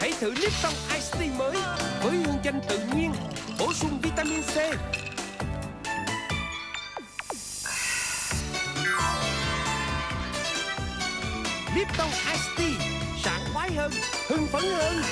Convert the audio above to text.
Hãy thử Lipton Ice Tea mới với hương chanh tự nhiên, bổ sung vitamin C. Lipton Ice Tea sảng khoái hơn, hưng phấn hơn.